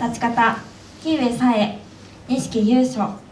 立ち方木上沙恵錦優勝。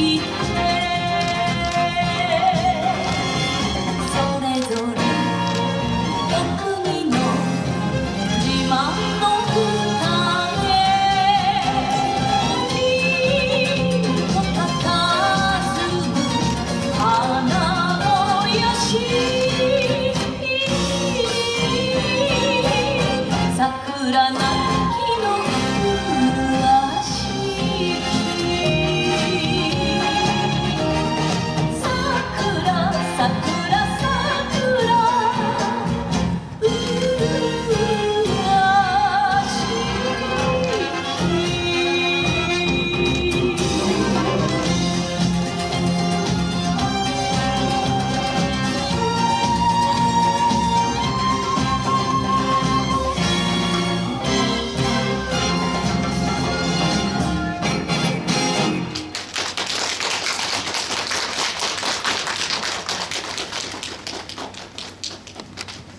Bye.